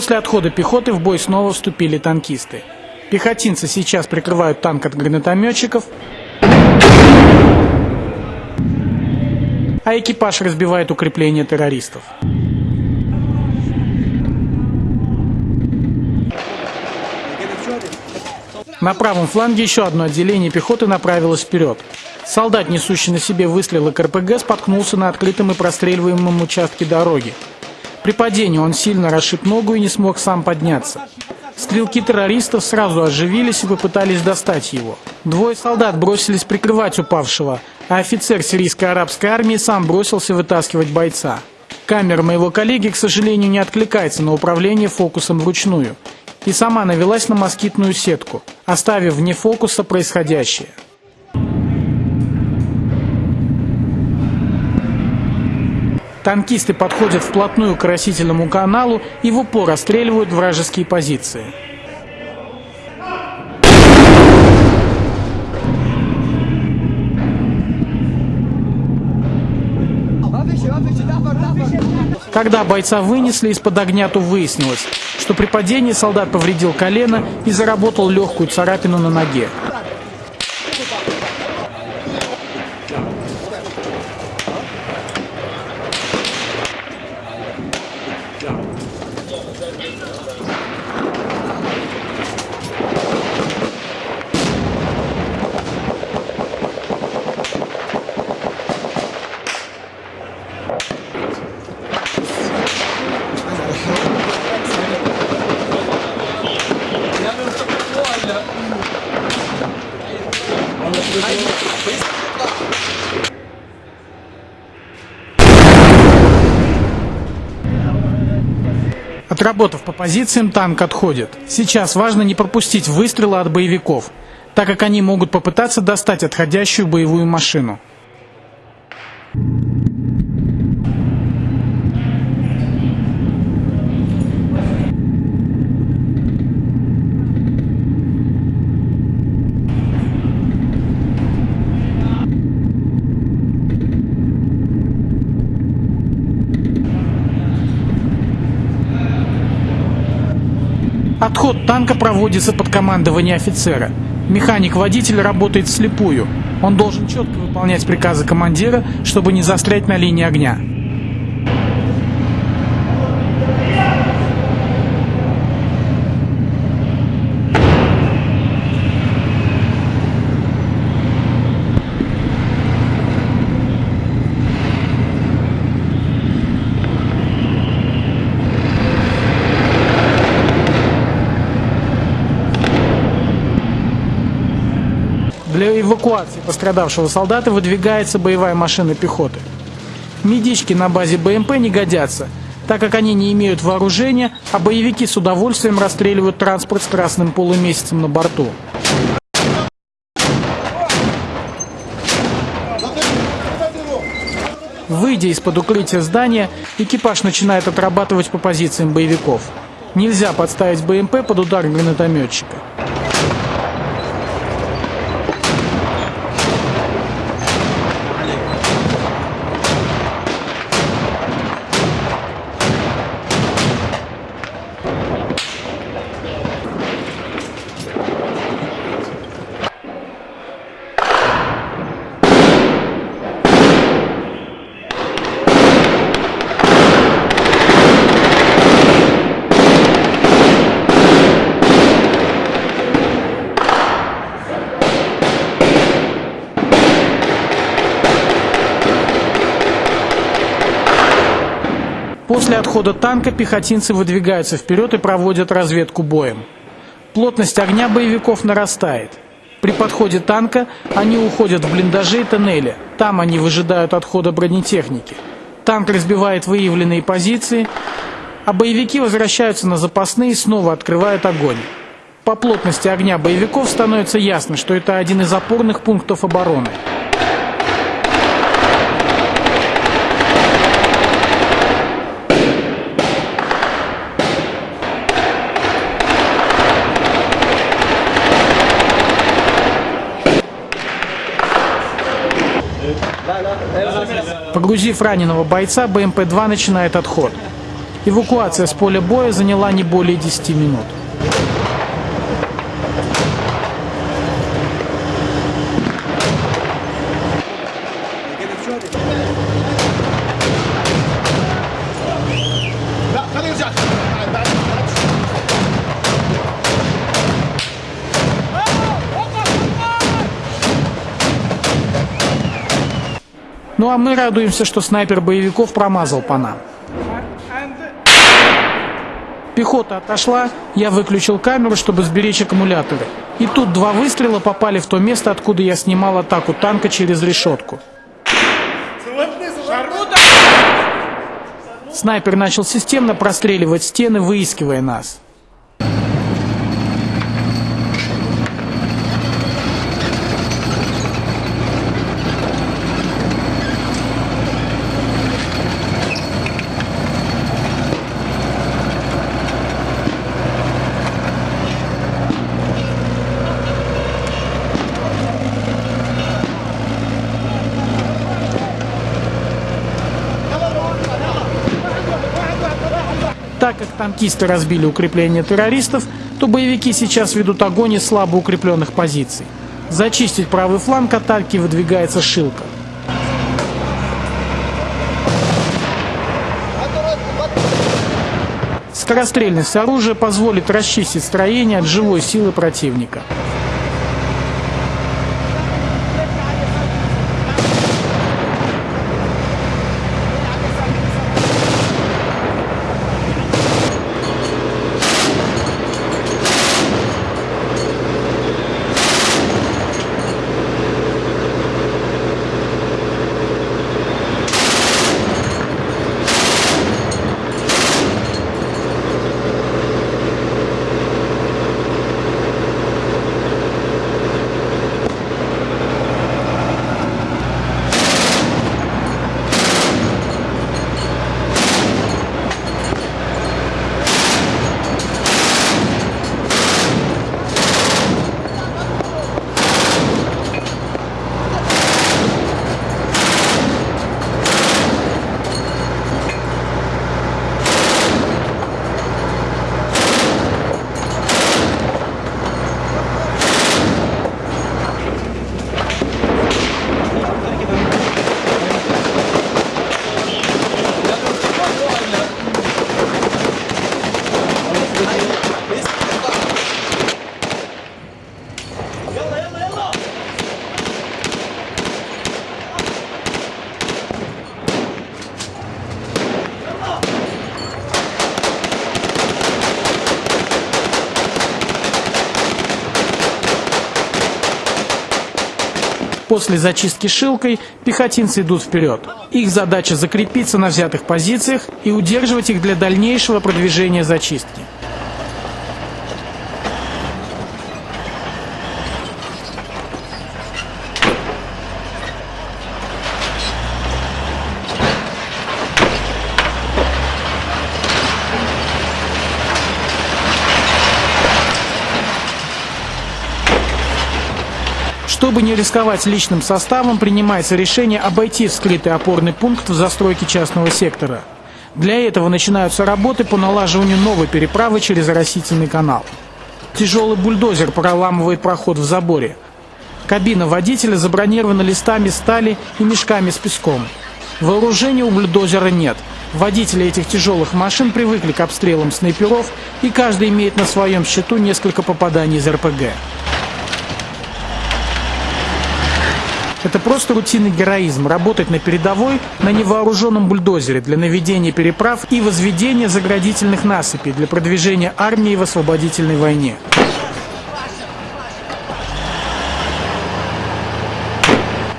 После отхода пехоты в бой снова вступили танкисты. Пехотинцы сейчас прикрывают танк от гранатометчиков, а экипаж разбивает укрепления террористов. На правом фланге еще одно отделение пехоты направилось вперед. Солдат, несущий на себе выстрелы КРПГ, споткнулся на открытом и простреливаемом участке дороги. При падении он сильно расшиб ногу и не смог сам подняться. Стрелки террористов сразу оживились и попытались достать его. Двое солдат бросились прикрывать упавшего, а офицер сирийской арабской армии сам бросился вытаскивать бойца. Камера моего коллеги, к сожалению, не откликается на управление фокусом вручную и сама навелась на москитную сетку, оставив вне фокуса происходящее. Танкисты подходят вплотную к растительному каналу и в упор расстреливают вражеские позиции. Когда бойца вынесли из-под огня, то выяснилось, что при падении солдат повредил колено и заработал легкую царапину на ноге. Отработав по позициям, танк отходит. Сейчас важно не пропустить выстрелы от боевиков, так как они могут попытаться достать отходящую боевую машину. Отход танка проводится под командование офицера. Механик-водитель работает вслепую. Он должен четко выполнять приказы командира, чтобы не застрять на линии огня. Для эвакуации пострадавшего солдата выдвигается боевая машина пехоты. Медички на базе БМП не годятся, так как они не имеют вооружения, а боевики с удовольствием расстреливают транспорт с красным полумесяцем на борту. Выйдя из-под укрытия здания, экипаж начинает отрабатывать по позициям боевиков. Нельзя подставить БМП под удар гранатометчика. После отхода танка пехотинцы выдвигаются вперед и проводят разведку боем. Плотность огня боевиков нарастает. При подходе танка они уходят в блиндажи и тоннели. Там они выжидают отхода бронетехники. Танк разбивает выявленные позиции, а боевики возвращаются на запасные и снова открывают огонь. По плотности огня боевиков становится ясно, что это один из опорных пунктов обороны. Погрузив раненого бойца, БМП-2 начинает отход. Эвакуация с поля боя заняла не более 10 минут. لا Ну а мы радуемся, что снайпер боевиков промазал по нам. Пехота отошла, я выключил камеру, чтобы сберечь аккумуляторы. И тут два выстрела попали в то место, откуда я снимал атаку танка через решетку. Снайпер начал системно простреливать стены, выискивая нас. Так как танкисты разбили укрепления террористов, то боевики сейчас ведут огонь из слабо укрепленных позиций. Зачистить правый фланг атаки выдвигается Шилка. Скорострельность оружия позволит расчистить строение от живой силы противника. После зачистки шилкой пехотинцы идут вперед. Их задача закрепиться на взятых позициях и удерживать их для дальнейшего продвижения зачистки. Чтобы не рисковать личным составом, принимается решение обойти вскрытый опорный пункт в застройке частного сектора. Для этого начинаются работы по налаживанию новой переправы через растительный канал. Тяжелый бульдозер проламывает проход в заборе. Кабина водителя забронирована листами стали и мешками с песком. Вооружения у бульдозера нет. Водители этих тяжелых машин привыкли к обстрелам снайперов, и каждый имеет на своем счету несколько попаданий из РПГ. Это просто рутинный героизм – работать на передовой на невооруженном бульдозере для наведения переправ и возведения заградительных насыпей для продвижения армии в освободительной войне.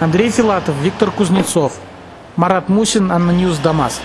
Андрей Филатов, Виктор Кузнецов, Марат Мусин, ANNA News, Дамаск.